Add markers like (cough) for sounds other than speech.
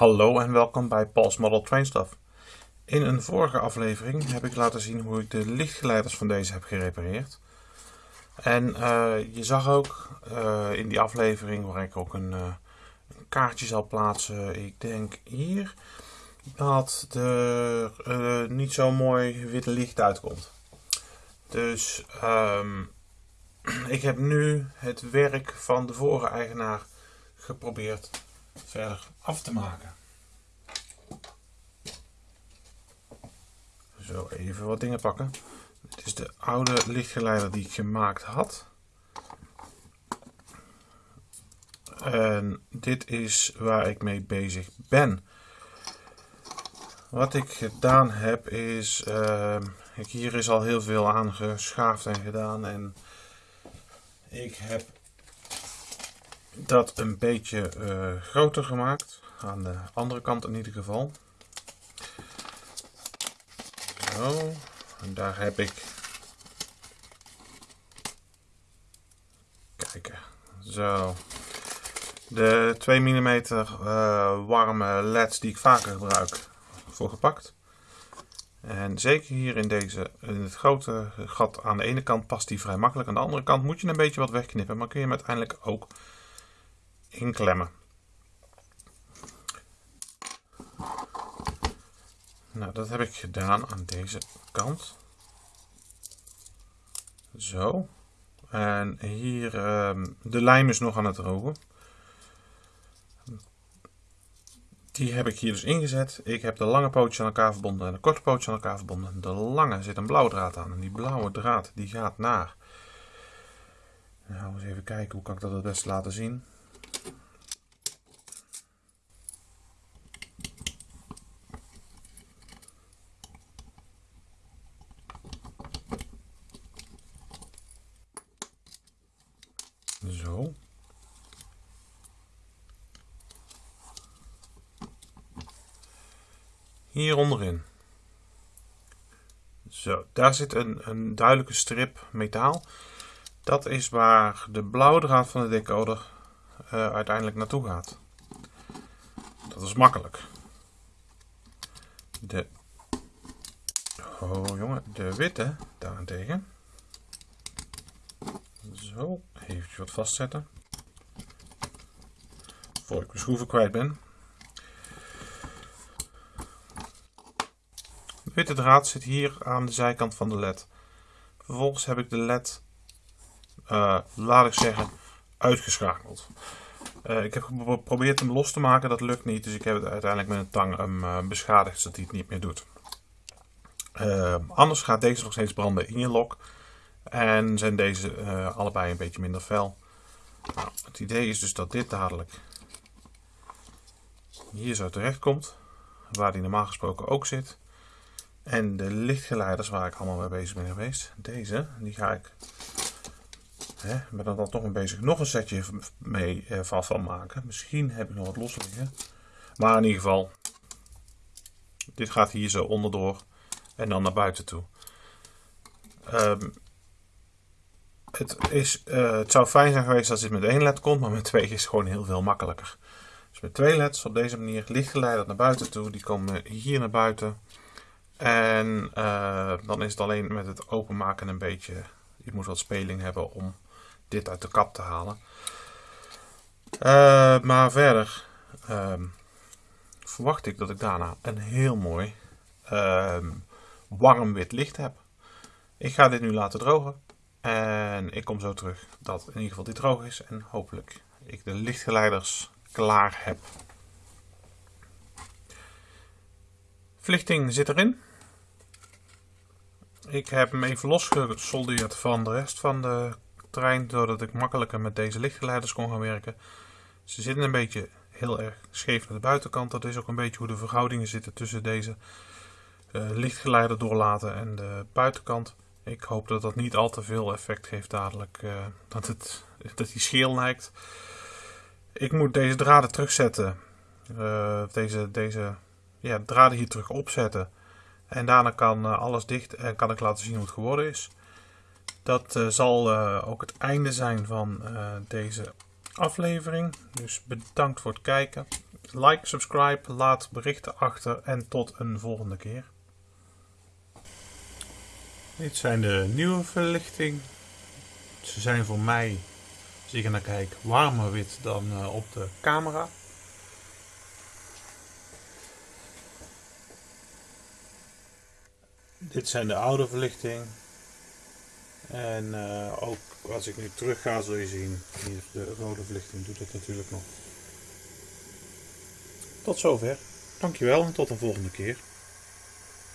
Hallo en welkom bij Paul's Model Train Stuff. In een vorige aflevering heb ik laten zien hoe ik de lichtgeleiders van deze heb gerepareerd. En uh, je zag ook uh, in die aflevering waar ik ook een, uh, een, kaartje zal plaatsen, ik denk hier, dat er niet zo mooi witte licht uitkomt. Dus um, (clears throat) ik heb nu het werk van de vorige eigenaar geprobeerd verder af te maken. Zo, even wat dingen pakken. Dit is de oude lichtgeleider die ik gemaakt had. En dit is waar ik mee bezig ben. Wat ik gedaan heb is, uh, hier is al heel veel aangeschaafd en gedaan. En ik heb dat een beetje uh, groter gemaakt. Aan de andere kant in ieder geval. Zo. En daar heb ik... Kijken. Zo. De 2 mm uh, warme leds die ik vaker gebruik voor gepakt. En zeker hier in, deze, in het grote gat aan de ene kant past die vrij makkelijk. Aan de andere kant moet je een beetje wat wegknippen. Maar kun je hem uiteindelijk ook inklemmen. Nou, dat heb ik gedaan aan deze kant. Zo. En hier, uh, de lijm is nog aan het drogen. Die heb ik hier dus ingezet. Ik heb de lange pootjes aan elkaar verbonden en de korte pootjes aan elkaar verbonden. De lange zit een blauwe draad aan. En die blauwe draad die gaat naar... Nou, eens even kijken hoe kan ik dat het best laten zien. Zo. Hier onderin. Zo, daar zit een, een duidelijke strip metaal. Dat is waar de blauwe draad van de decoder uh, uiteindelijk naartoe gaat. Dat is makkelijk. De, oh jongen, de witte daarentegen. Zo, even wat vastzetten. Voor ik mijn schroeven kwijt ben. De witte draad zit hier aan de zijkant van de led. Vervolgens heb ik de led, uh, laat ik zeggen, uitgeschakeld. Uh, ik heb geprobeerd hem los te maken, dat lukt niet. Dus ik heb het uiteindelijk met een tang hem, uh, beschadigd, zodat hij het niet meer doet. anders gaat deze nog steeds branden in je lok. En zijn deze allebei een beetje minder fel. Nou, het idee is dus dat dit dadelijk hier zo terecht komt. Waar die normaal gesproken ook zit. En de lichtgeleiders waar ik allemaal mee bezig ben geweest. Deze, die ga ik... Hè, ben er dan toch een bezig nog een setje mee eh, vast van maken. Misschien heb ik nog wat los liggen. Maar in ieder geval, dit gaat hier zo onderdoor en dan naar buiten toe. Um, het, is, uh, het zou fijn zijn geweest als dit met één led komt, maar met twee is gewoon heel veel makkelijker. Dus met twee leds op deze manier lichtgeleiderd naar buiten toe. Die komen hier naar buiten. En uh, dan is het alleen met het openmaken een beetje... Je moet wat speling hebben om dit uit de kap te halen. Uh, maar verder uh, verwacht ik dat ik daarna een heel mooi ehm, warm wit licht heb. Ik ga dit nu laten drogen. En ik kom zo terug dat in ieder geval dit droog is. En hopelijk ik de lichtgeleiders klaar heb. Verlichting zit erin. Ik heb hem even losgesoldeerd van de rest van de trein, zodat ik makkelijker met deze lichtgeleiders kon gaan werken. Ze zitten een beetje heel erg scheef naar de buitenkant. Dat is ook een beetje hoe de verhoudingen zitten tussen deze uh, lichtgeleider doorlaten en de buitenkant. Ik hoop dat dat niet al te veel effect geeft dadelijk, uh, dat, het, dat die scheel lijkt. Ik moet deze draden terugzetten, uh, deze, deze ja, draden hier terug opzetten. En daarna kan uh, alles dicht en kan ik laten zien hoe het geworden is. Dat uh, zal uh, ook het einde zijn van deze aflevering. Dus bedankt voor het kijken. Like, subscribe, laat berichten achter en tot een volgende keer. Dit zijn de nieuwe verlichting. Ze zijn voor mij, als ik naar kijk, warmer wit dan eh, op de camera. Dit zijn de oude verlichting. En uh, ook als ik nu terug ga zul je zien, hier de rode verlichting doet het natuurlijk nog. Tot zover. Dankjewel en tot de volgende keer.